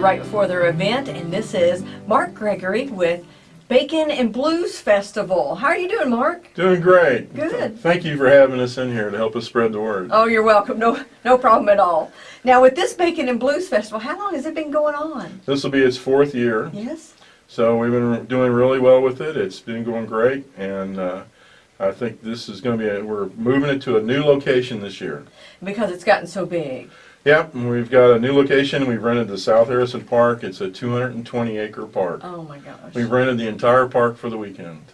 right before their event, and this is Mark Gregory with Bacon and Blues Festival. How are you doing, Mark? Doing great. Good. Thank you for having us in here to help us spread the word. Oh, you're welcome. No, no problem at all. Now, with this Bacon and Blues Festival, how long has it been going on? This will be its fourth year, Yes. so we've been doing really well with it. It's been going great, and uh, I think this is going to be, a, we're moving it to a new location this year. Because it's gotten so big. Yep, and we've got a new location. We've rented the South Harrison Park. It's a 220 acre park. Oh my gosh. We've rented the entire park for the weekend.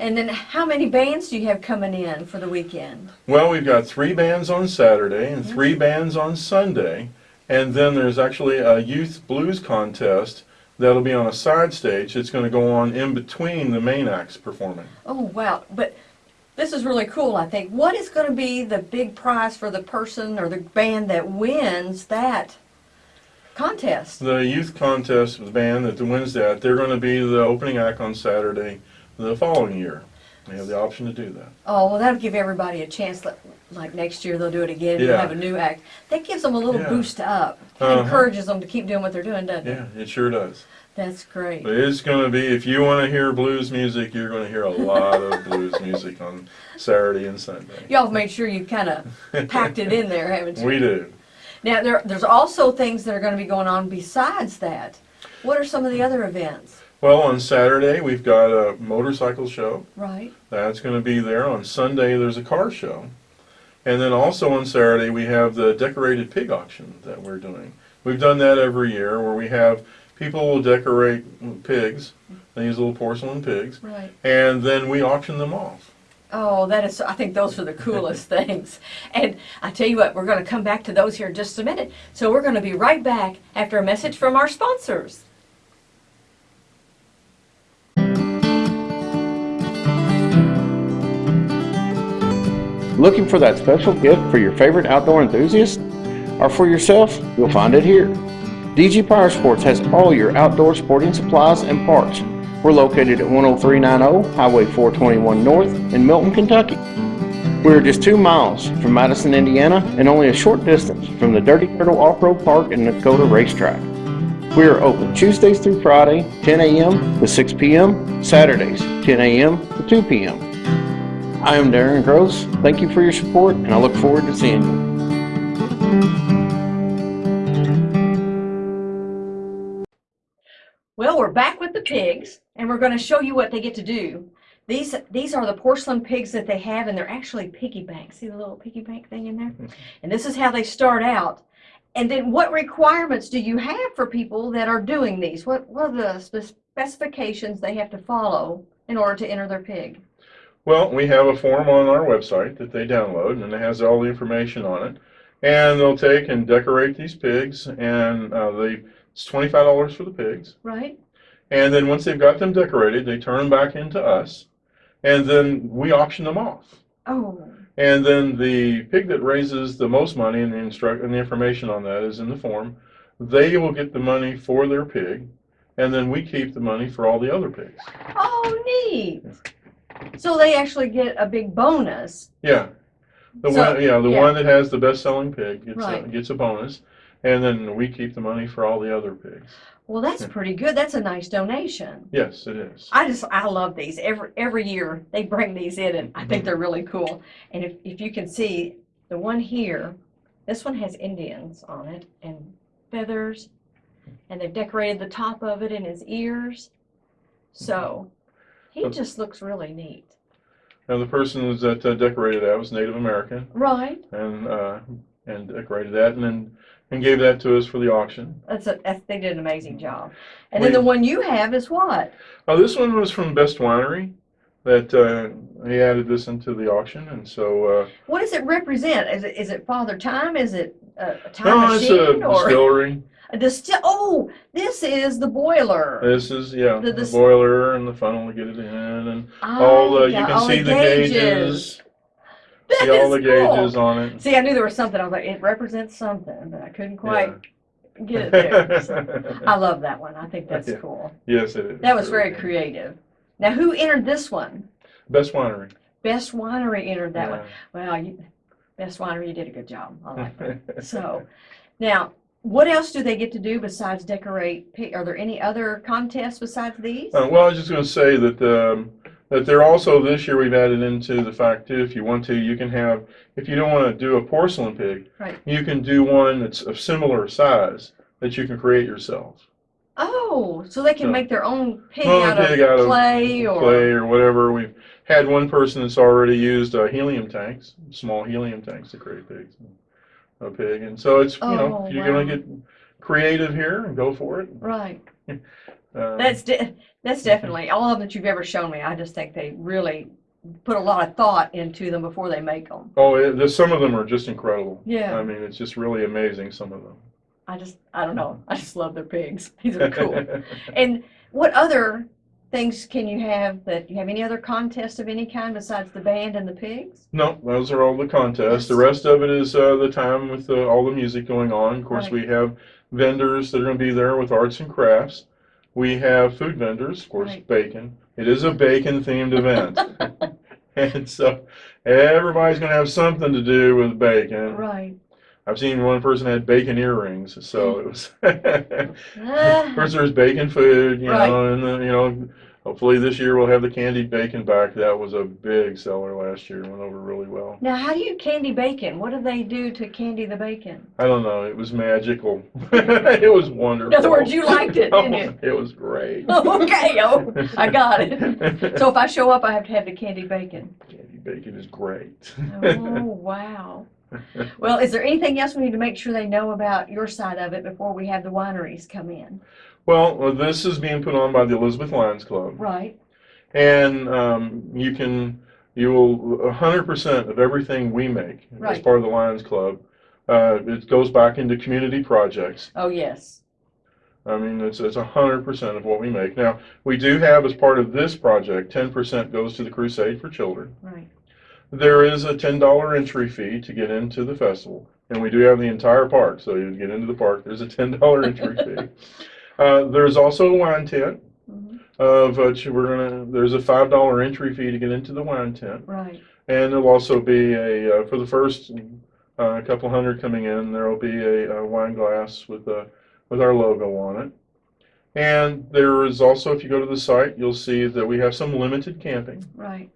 And then how many bands do you have coming in for the weekend? Well, we've got three bands on Saturday and three bands on Sunday, and then there's actually a youth blues contest that'll be on a side stage. It's going to go on in between the main acts performing. Oh, wow. But this is really cool, I think. What is going to be the big prize for the person or the band that wins that contest? The youth contest, the band that wins that, they're going to be the opening act on Saturday the following year. They have the option to do that. Oh, well, that'll give everybody a chance. Like, like next year, they'll do it again. Yeah. They'll have a new act. That gives them a little Yeah. boost up. Uh-huh. Encourages them to keep doing what they're doing, doesn't it? Yeah, it sure does. That's great. But it's going to be, if you want to hear blues music, you're going to hear a lot of blues music on Saturday and Sunday. Y'all made sure you kind of packed it in there, haven't you? We do. Now, there, there's also things that are going to be going on besides that. What are some of the other events? Well, on Saturday, we've got a motorcycle show. Right. That's going to be there. On Sunday, there's a car show. And then also on Saturday, we have the decorated pig auction that we're doing. We've done that every year where we have people will decorate pigs, these little porcelain pigs, Right. and then we auction them off. Oh, that is, I think those are the coolest things. And I tell you what, we're going to come back to those here in just a minute. So we're going to be right back after a message from our sponsors. Looking for that special gift for your favorite outdoor enthusiast? Or for yourself? You'll find it here. DG Power Sports has all your outdoor sporting supplies and parts. We're located at 10390 Highway 421 North in Milton, Kentucky. We're just two miles from Madison, Indiana, and only a short distance from the Dirty Turtle Off-Road Park and Dakota Racetrack. We are open Tuesdays through Friday, 10 a.m. to 6 p.m., Saturdays, 10 a.m. to 2 p.m. I am Darren Gross. Thank you for your support, and I look forward to seeing you. Well, we're back with the pigs, and we're going to show you what they get to do. These these are the porcelain pigs that they have, and they're actually piggy banks. See the little piggy bank thing in there? And this is how they start out. And then, what requirements do you have for people that are doing these? What what are the specifications they have to follow in order to enter their pig? Well, we have a form on our website that they download, and it has all the information on it. And they'll take and decorate these pigs, and uh, they it's twenty-five dollars for the pigs. Right? And then once they've got them decorated, they turn them back into us, and then we auction them off. Oh, And then the pig that raises the most money, and the instruct and the information on that is in the form, they will get the money for their pig, and then we keep the money for all the other pigs. oh, neat. So they actually get a big bonus. Yeah. The So- one, yeah, the yeah. one that has the best-selling pig gets a, gets a bonus, and then we keep the money for all the other pigs. Well, that's pretty good. That's a nice donation. Yes, it is. I just I love these. Every every year they bring these in and I think they're really cool. And if, if you can see the one here, this one has Indians on it and feathers and they've decorated the top of it and his ears. So he So- just looks really neat. Now the person that uh, decorated that was Native American, Right. and uh, and decorated that, and then and gave that to us for the auction. That's a that's, they did an amazing job. And then the one you have is what? Oh, this one was from Best Winery. That uh, he added this into the auction, and so uh, What does it represent? Is it is it Father Time? Is it a, a time no, it's a or distillery. a distil? Oh, this is the boiler. This is yeah, The- the, the- boiler and the funnel to get it in, and all the Ah, you can all see the gauges. That See all the cool. gauges on it. See, I knew there was something. I was like, it represents something, but I couldn't quite get it there. So, I love that one. I think that's Yeah. cool. yes, it is. That was Very creative. Now, who entered this one? Best winery. Best Winery entered that one. Yeah. Well, you, Best Winery, you did a good job. I like that. So, now, what else do they get to do besides decorate? Are there any other contests besides these? Uh, well, I was just going to say that um, that they're also this year we've added into the fact too. If you want to, you can have. If you don't want to do a porcelain pig, Right. you can do one that's of similar size that you can create yourself. Oh, so they can make their own pig Well, out pig of out of clay or clay or whatever. We've had one person that's already used uh, helium tanks, small helium tanks to create pigs, a pig, and so it's you know Oh, if you're going wow. to get creative here and go for it. right. Uh, That's de- that's definitely all of them that you've ever shown me. I just think they really put a lot of thought into them before they make them. oh, it, some of them are just incredible. Yeah. I mean, it's just really amazing. Some of them. I just I don't know. I just love their pigs. These are cool. and what other things can you have that you have any other contests of any kind besides the band and the pigs? No, those are all the contests. The rest of it is uh, the time with uh, all the music going on. Of course, Right. we have vendors that are going to be there with arts and crafts. We have food vendors, of course, Right. bacon. It is a bacon themed event. and so everybody's going to have something to do with bacon. Right. I've seen one person had bacon earrings, so it was. Ah. First, there's bacon food, you Right. know, and then, you know, hopefully this year we'll have the candied bacon back. That was a big seller last year, went over really well. Now, how do you candy bacon? What do they do to candy the bacon? I don't know, it was magical. It was wonderful. In other words, you liked it, didn't you? It was great. okay, oh, I got it. So if I show up, I have to have the candy bacon. Candied bacon is great. Oh, wow. Well, is there anything else we need to make sure they know about your side of it before we have the wineries come in? Well, uh, this is being put on by the Elizabeth Lions Club. Right, And um, you can, you will, a hundred percent of everything we make as part of the Lions Club, uh, it goes back into community projects. oh, yes, I mean, it's, it's a hundred percent of what we make. Now, we do have as part of this project, ten percent goes to the Crusade for Children. right, There is a ten dollar entry fee to get into the festival, and we do have the entire park, so you get into the park, there's a ten dollar entry fee. Uh, there's also a wine tent, mhm, of which we're gonna, there's a five dollar entry fee to get into the wine tent. right, And there'll also be a, uh, for the first, uh, couple hundred coming in, there'll be a, a wine glass with a, with our logo on it. And there is also, if you go to the site, you'll see that we have some limited camping. right,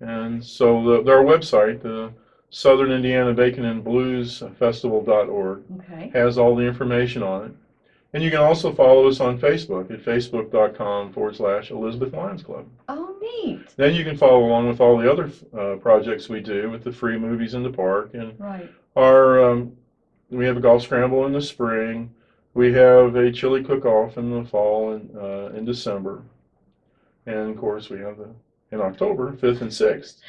And so the, our website, the Southern Indiana Bacon and Blues Festival.org okay, has all the information on it. And you can also follow us on Facebook at facebook.com forward slash Elizabeth Lions Club. oh, neat, Then you can follow along with all the other uh, projects we do with the free movies in the park and right, our, um, we have a golf scramble in the spring. We have a chili cook-off in the fall and, uh, in December. And of course, we have the, in October, fifth and sixth,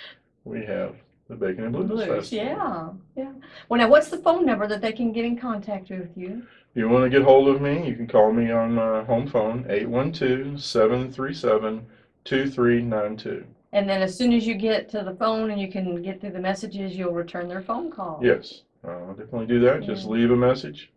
we have the Bacon and Blues blues, Festival. yeah, yeah. Well, now, what's the phone number that they can get in contact with you? If you want to get hold of me, you can call me on my home phone, 812-737-2392. And then as soon as you get to the phone and you can get through the messages, you'll return their phone call. Yes, I'll definitely do that. Just leave a message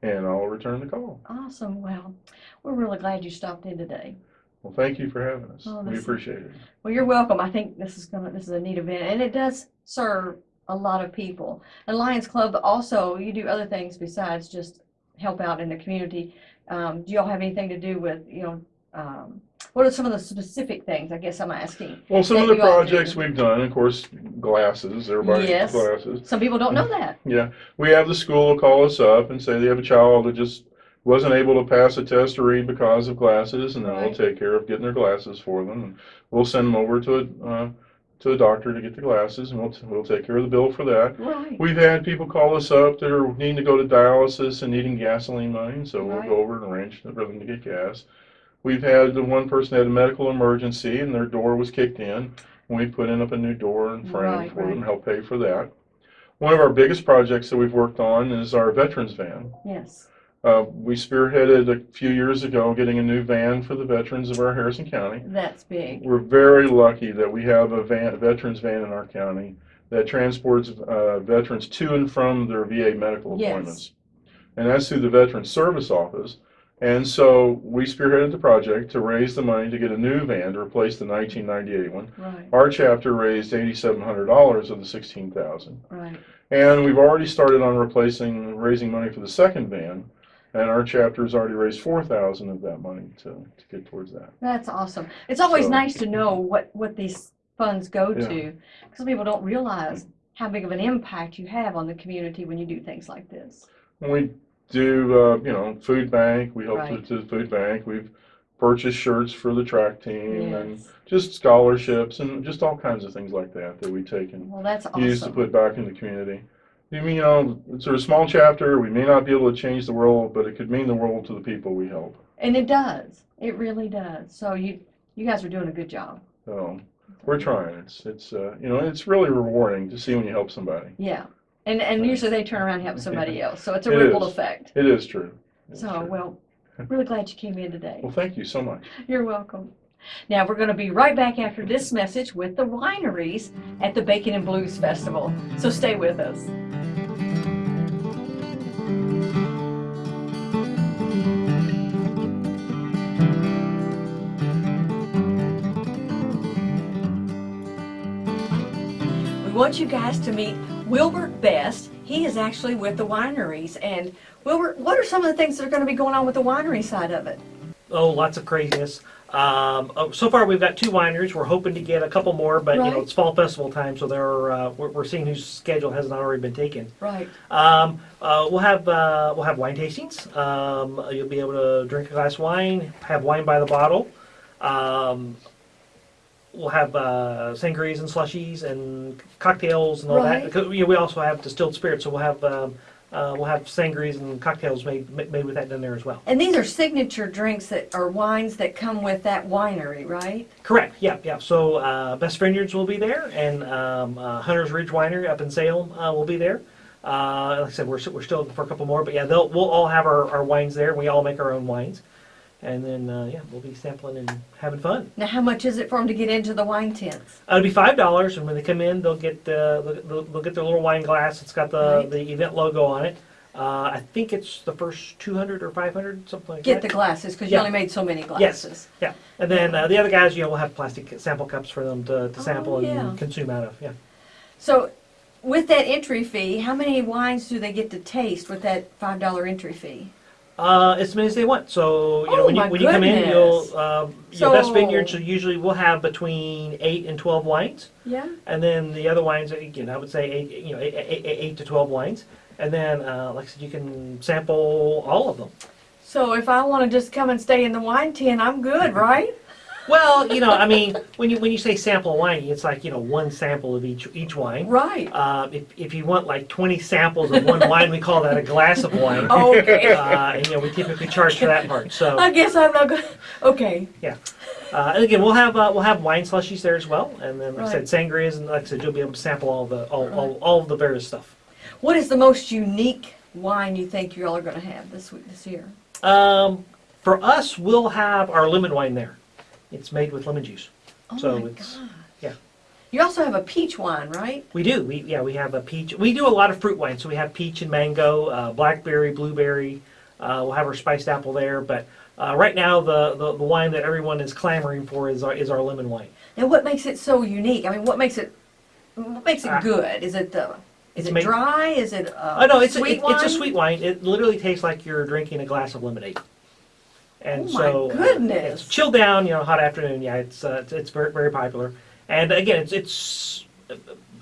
and I'll return the call. Awesome, well, we're really glad you stopped in today. Well, thank you for having us. Oh, We appreciate it. Well, you're welcome. I think this is gonna, this is a neat event, and it does serve a lot of people. And Lions Club also, you do other things besides just help out in the community. Um, do y'all have anything to do with, you know, um, what are some of the specific things, I guess I'm asking? Well, some of the you all do. projects we've done, of course, glasses, everybody Yes. glasses. Some people don't know that. Yeah, we have the school call us up and say they have a child that just wasn't able to pass a test to read because of glasses, and then we'll take care of getting their glasses for them. And we'll send them over to a, uh, to the doctor to get the glasses, and we'll, t- we'll take care of the bill for that. Right, We've had people call us up that are needing to go to dialysis and needing gasoline money, so we'll Right. go over and arrange for them to get gas. We've had the one person had a medical emergency and their door was kicked in, and we put in up a new door and frame Right, for them, right. help pay for that. One of our biggest projects that we've worked on is our veterans van. yes, Uh, we spearheaded a few years ago getting a new van for the veterans of our Harrison County. that's big. We're very lucky that we have a van, a veterans van in our county that transports uh, veterans to and from their VA medical Yes. appointments. And that's through the Veterans Service Office. And so we spearheaded the project to raise the money to get a new van to replace the 1998 one. Right, Our chapter raised $8,700 of the 16,000. right. And we've already started on replacing, raising money for the second van. And our chapter has already raised 4,000 of that money to, to get towards that. That's awesome. It's always So- nice to know what, what these funds go Yeah. to, because people don't realize how big of an impact you have on the community when you do things like this. When we do, uh, you know, food bank, we help Right. to, to the food bank. We've purchased shirts for the track team and just scholarships and just all kinds of things like that that we take and Well, that's use to put back in the community. You know, it's a small chapter. We may not be able to change the world, but it could mean the world to the people we help. And it does. It really does. So you, you guys are doing a good job. So we're trying. It's it's uh, you know it's really rewarding to see when you help somebody. Yeah. And, and Right. usually they turn around and help somebody else. So it's a It ripple is. effect. It is true. It is So, true. well, really glad you came in today. well, thank you so much. You're welcome. Now, we're going to be right back after this message with the wineries at the Bacon and Blues Festival. So stay with us. Want you guys to meet Wilbert Best. He is actually with the wineries. And Wilbert, what are some of the things that are going to be going on with the winery side of it? Oh, lots of craziness. Um, oh, so far, we've got two wineries. We're hoping to get a couple more, but you know it's fall festival time, so they're, uh, we're, we're seeing whose schedule hasn't already been taken. Right. Um, uh, we'll have uh, we'll have wine tastings. Um, you'll be able to drink a glass of wine, have wine by the bottle. Um, we'll have uh, sangrias and slushies and cocktails and all Right. that. 'Cause, you know, we also have distilled spirits, so we'll have um, uh, we'll have sangrias and cocktails made made with that in there as well. And these are signature drinks that are wines that come with that winery, right? Correct. Yeah, yeah. So uh, Best Vineyards will be there, and um, uh, Hunter's Ridge Winery up in Salem uh, will be there. Uh, like I said, we're, we're still looking for a couple more, but yeah, they'll we'll all have our, our wines there. We all make our own wines, and then uh, yeah, we'll be sampling and having fun. Now, how much is it for them to get into the wine tents? Uh, it'll be five dollars, and when they come in, they'll get uh, they'll, they'll- get their little wine glass. It's got the Right. the event logo on it. Uh, I think it's the first two hundred or five hundred, something like Get that. the glasses, because you only made so many glasses. Yes. Yeah, and then uh, the other guys, you know, will have plastic sample cups for them to, to Oh, sample yeah. and consume out of. Yeah. So, with that entry fee, how many wines do they get to taste with that five dollar entry fee? Uh, as many as they want. So you know, Oh, when you when you come in, you'll um, your best vineyards so usually will have between eight and twelve wines, Yeah. and then the other wines, again, I would say eight, you know, eight, eight, eight, to twelve wines, and then uh, like I said, you can sample all of them. So if I want to just come and stay in the wine tent, I'm good, right? Well, you know, I mean, when you when you say sample wine, it's like you know one sample of each each wine. Right. Uh, if, if you want like 20 samples of one wine, we call that a glass of wine. Okay. Uh, and you know we typically charge for that part. So I guess I'm not good. Okay. Yeah. Uh, and again, we'll have uh, we'll have wine slushies there as well, and then like I said, sangrias, and like I said, you'll be able to sample all the all, all, all of the various stuff. What is the most unique wine you think you all are going to have this week, this year? Um, for us, we'll have our lemon wine there. It's made with lemon juice. Oh So my it's- God. yeah. You also have a peach wine, right? We do. We yeah, we have a peach. We do a lot of fruit wine, so we have peach and mango, uh, blackberry, blueberry. Uh, we'll have our spiced apple there, but uh, right now the, the the wine that everyone is clamoring for is our is our lemon wine. And what makes it so unique? I mean, what makes it what makes it Ah. good? Is it the is It's it made- dry? Is it uh, Oh no, it's a, sweet it- wine? it's a sweet wine. It literally tastes like you're drinking a glass of lemonade. And Oh my so uh, goodness. it's chilled down, you know, hot afternoon. Yeah, it's uh, it's, it's very very popular. And again, it's it's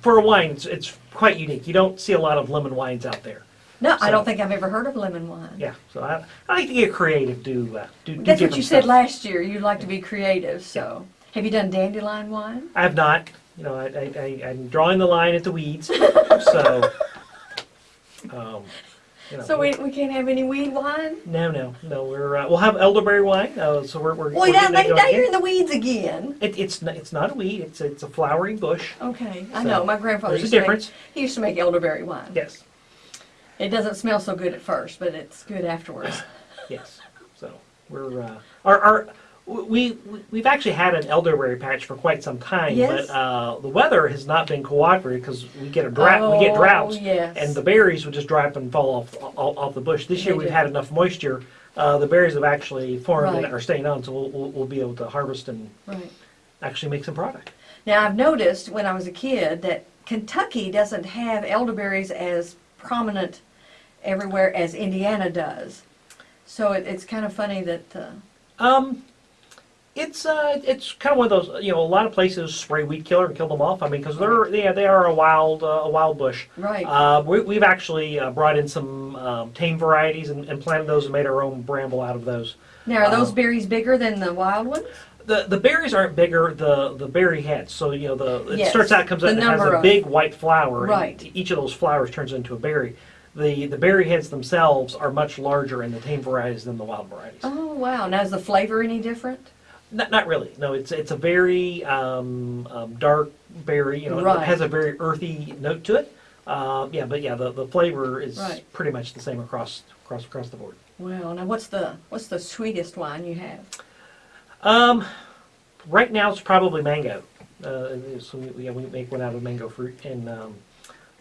for a wine, it's, it's quite unique. You don't see a lot of lemon wines out there. No, I don't think I've ever heard of lemon wine. Yeah, so I, I like to get creative. Do uh, do, do That's what you said last year. You'd like to be creative. So, have you done dandelion wine? I have not. You know, I, I, I I'm drawing the line at the weeds. so. Um, you know, So we, we can't have any weed wine. No, no, no. We're uh, we'll have elderberry wine. Uh, so we're we're, Well, we're yeah, now, now you're in the weeds again. It, it's not, it's not a weed. It's it's a flowering bush. Okay, I know. My grandfather There's a used to make, difference. he used to make elderberry wine. Yes, It doesn't smell so good at first, but it's good afterwards. yes. So we're uh, our our We, we we've actually had an elderberry patch for quite some time, Yes. but uh, the weather has not been cooperative because we get a drought. we get Oh, droughts, yes. and the berries would just dry up and fall off off, off the bush. This year They we've do. had enough moisture. Uh, the berries have actually formed Right. and are staying on, so we'll, we'll, we'll be able to harvest and Right. actually make some product. Now, I've noticed when I was a kid that Kentucky doesn't have elderberries as prominent everywhere as Indiana does. So it, it's kind of funny that, uh, Um, it's uh, it's kind of one of those. You know, a lot of places spray weed killer and kill them off. I mean, because they're yeah, they are a wild uh, a wild bush. right. Uh, we, we've actually uh, brought in some um, tame varieties and, and planted those and made our own bramble out of those. now, are those uh, berries bigger than the wild ones? The the berries aren't bigger. The the berry heads. So you know the it Yes, starts out comes out the and has a of- big white flower. and Right. each of those flowers turns into a berry. The the berry heads themselves are much larger in the tame varieties than the wild varieties. Oh, wow. Now, is the flavor any different? Not, not really. No, it's it's a very um, um, dark berry. You know, Right. it has a very earthy note to it. Um, yeah, but yeah, the, the flavor is Right. pretty much the same across across across the board. Well, now what's the, what's the sweetest wine you have? Um, right now it's probably mango. Uh, so we, yeah, we make one out of mango fruit, and um,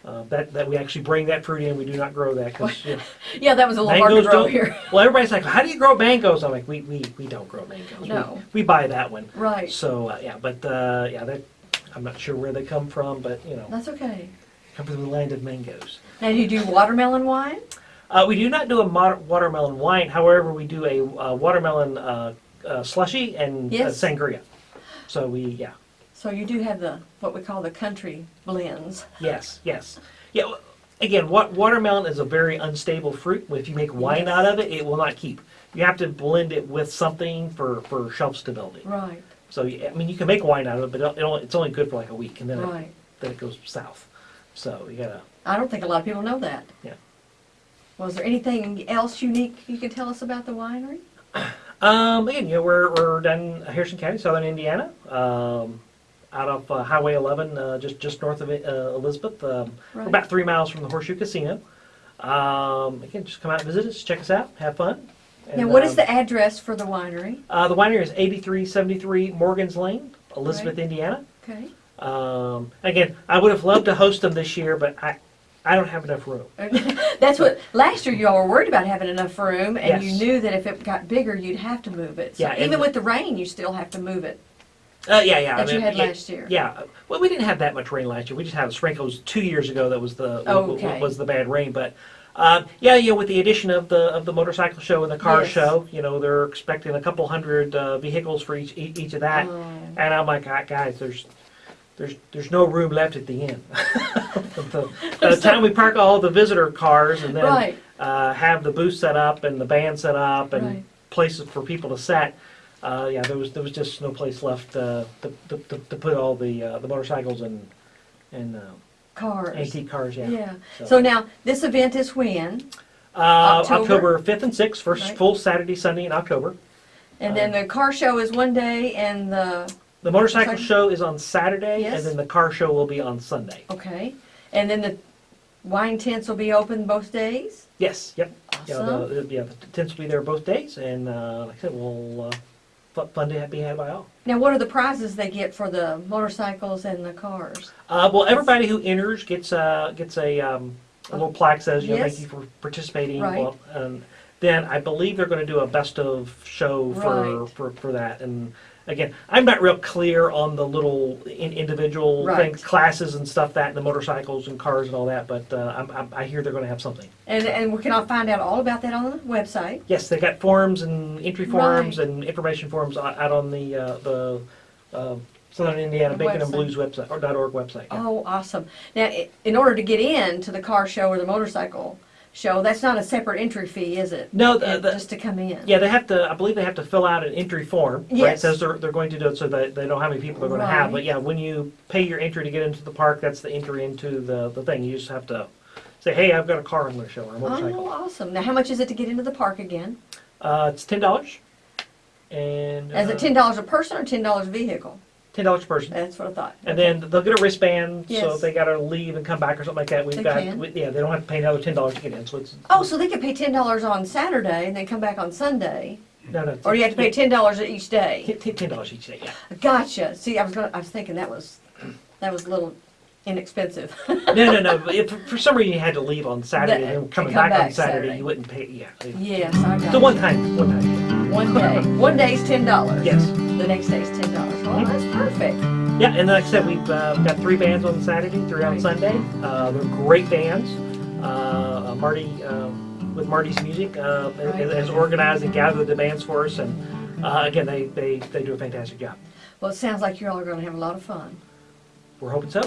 uh, that that we actually bring that fruit in. We do not grow that you know, Yeah, that was a little hard to mangoes grow here. Well, everybody's like, "How do you grow mangoes? I'm like, "We we, we don't grow mangoes. We- No. we, buy that one." Right. So uh, yeah, but uh, yeah, that I'm not sure where they come from, but you know, That's okay. come from the land of mangoes. Now, do you do watermelon wine? Uh, we do not do a watermelon wine. However, we do a uh, watermelon uh, uh, slushy and Yes. uh, sangria. So we yeah. So you do have the, what we call the country blends. Yes, yes. Yeah, again, what, watermelon is a very unstable fruit. If you make wine out of it, it will not keep. You have to blend it with something for, for shelf stability. Right, So, I mean, you can make wine out of it, but it only, it's only good for like a week, and then, it, then it goes south. So you gotta. I don't think a lot of people know that. Yeah. Was there anything else unique you can tell us about the winery? Um, again, you know, we're, we're down in Harrison County, southern Indiana, um, out of uh, Highway 11, uh, just just north of uh, Elizabeth. Um, we're Right. about three miles from the Horseshoe Casino. Um, again, just come out and visit us, check us out, have fun. Now, And, what is um, the address for the winery? Uh, the winery is 8373 Morgan's Lane, Elizabeth, Indiana. Okay. Um, again, I would have loved to host them this year, but I, I don't have enough room. That's what, last year you all were worried about having enough room and you knew that if it got bigger, you'd have to move it. So Yeah, even with the rain, you still have to move it Uh, yeah, yeah. that I you had yeah, last year. Yeah, well, we didn't have that much rain last year. We just had sprinkles two years ago. That was the okay. was the bad rain. But um, yeah, you know, with the addition of the of the motorcycle show and the car Yes. show, you know, they're expecting a couple hundred uh, vehicles for each each, of that. Oh. And I'm like, "Ah, guys, there's there's there's no room left at the end. the, by the time we park all the visitor cars and then Right. uh, have the booth set up and the band set up and Right. places for people to set. Uh, yeah, there was there was just no place left uh, to, to, to, to put all the uh, the motorcycles and and uh, Cars. antique cars. Yeah. Yeah. So- So now, this event is when? Uh, October? October fifth and sixth, first Right. full Saturday, Sunday in October. And then the car show is one day and the, The motorcycle show is on Saturday, Yes. and then the car show will be on Sunday. okay. And then the wine tents will be open both days? Yes. Yep. Yeah, Awesome. the, the- yeah, the tents will be there both days, and uh, like I said, we'll uh, fu- fun to be had by all. Now, what are the prizes they get for the motorcycles and the cars? Uh, well, everybody who enters gets a gets a, um, a little plaque says, you know, Yes. thank you for participating. Right. Well, and then I believe they're going to do a best of show for, Right. for, for that. And again, I'm not real clear on the little in, individual Right. things, classes and stuff that, and the motorcycles and cars and all that. But uh, I'm, I'm, I hear they're going to have something. And, and we can all find out all about that on the website. Yes, they got forms and entry forms Right. and information forms out out on the uh, the uh, Southern Indiana Bacon and website. Blues website or dot .org website. yeah. Oh, awesome. Now, i- in order to get in to the car show or the motorcycle show, that's not a separate entry fee, is it? No, the, It- the, Just to come in? Yeah, they have to. I believe they have to fill out an entry form. Right? It says they're, they're going to do it so that they know how many people they're going to have. But yeah, when you pay your entry to get into the park, that's the entry into the, the thing. You just have to say, hey, I've got a car I'm going to show or a Oh, motorcycle. awesome. Now, how much is it to get into the park again? Uh, it's ten dollars, and Is uh, it ten dollars a person or ten dollars a vehicle? Ten dollars per person. That's what I thought. And then they'll get a wristband, so Yes. if they got to leave and come back or something like that, we've They got can. we, yeah, they don't have to pay another ten dollars to get in. So it's Oh, so they could pay ten dollars on Saturday and then come back on Sunday No, no. Or you have to pay ten dollars each day? Ten dollars each day. Yeah. Gotcha. See, I was gonna, I was thinking that was, that was a little inexpensive. No, no, no. but If for some reason you had to leave on Saturday That- and then coming come back, on back Saturday, Saturday. you wouldn't pay. Yeah. Yes, I got The it. one time, one time. One day. One day's ten dollars. Yes. The next day's ten dollars. Well, that's perfect. Yeah, and like I said, we've uh, got three bands on Saturday, three on Sunday. Uh, they're great bands. Uh, uh, Marty, um, with Marty's music, uh, Right. has, has organized and gathered the bands for us, and uh, again, they, they, they do a fantastic job. Well, it sounds like you all are gonna have a lot of fun. We're hoping so.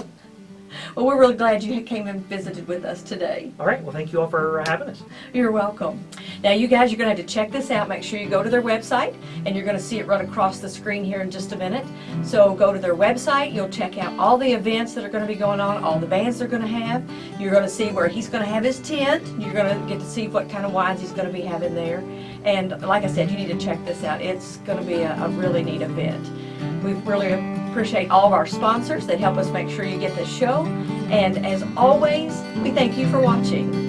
Well, we're really glad you came and visited with us today. All right. Well, thank you all for uh, having us. You're welcome. Now, you guys, you're gonna have to check this out. Make sure you go to their website, and you're gonna see it run across the screen here in just a minute. So go to their website. You'll check out all the events that are gonna be going on, all the bands they're gonna have. You're gonna see where he's gonna have his tent. You're gonna get to see what kind of wines he's gonna be having there. And like I said, you need to check this out. It's gonna be a, a really neat event. We've really appreciate all of our sponsors that help us make sure you get this show. And as always, we thank you for watching.